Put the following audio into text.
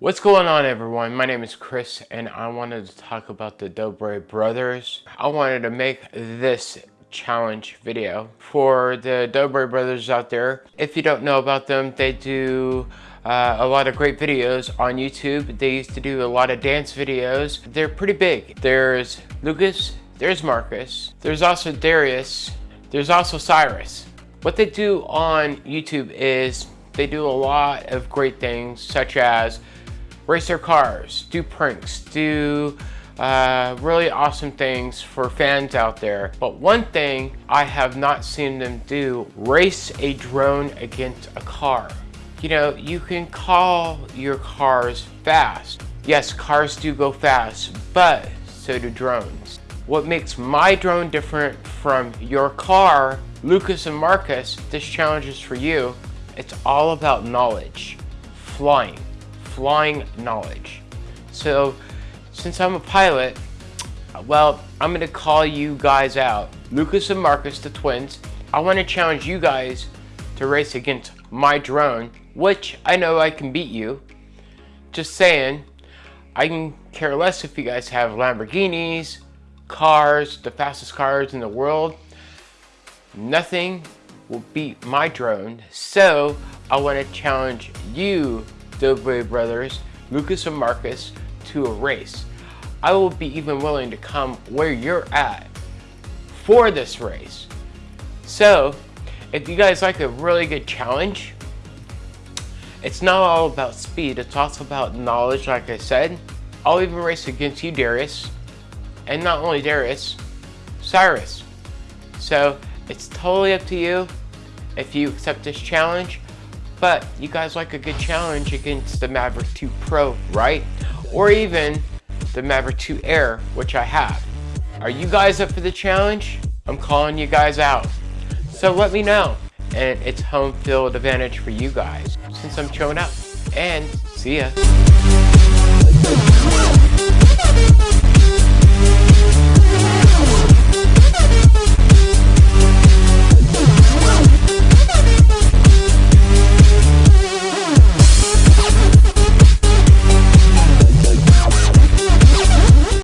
What's going on everyone? My name is Chris and I wanted to talk about the Dobre brothers. I wanted to make this challenge video for the Dobre brothers out there. If you don't know about them, they do uh, a lot of great videos on YouTube. They used to do a lot of dance videos. They're pretty big. There's Lucas, there's Marcus, there's also Darius, there's also Cyrus. What they do on YouTube is they do a lot of great things such as race their cars, do pranks, do uh, really awesome things for fans out there. But one thing I have not seen them do, race a drone against a car. You know, you can call your cars fast. Yes, cars do go fast, but so do drones. What makes my drone different from your car, Lucas and Marcus, this challenge is for you. It's all about knowledge, flying flying knowledge. So since I'm a pilot, well, I'm gonna call you guys out. Lucas and Marcus, the twins, I wanna challenge you guys to race against my drone, which I know I can beat you. Just saying, I can care less if you guys have Lamborghinis, cars, the fastest cars in the world. Nothing will beat my drone. So I want to challenge you Dobre brothers, Lucas and Marcus, to a race. I will be even willing to come where you're at for this race. So, if you guys like a really good challenge, it's not all about speed, it's also about knowledge, like I said. I'll even race against you, Darius. And not only Darius, Cyrus. So, it's totally up to you if you accept this challenge. But you guys like a good challenge against the Maverick 2 Pro, right? Or even the Maverick 2 Air, which I have. Are you guys up for the challenge? I'm calling you guys out. So let me know. And it's home field advantage for you guys since I'm showing up. And see ya.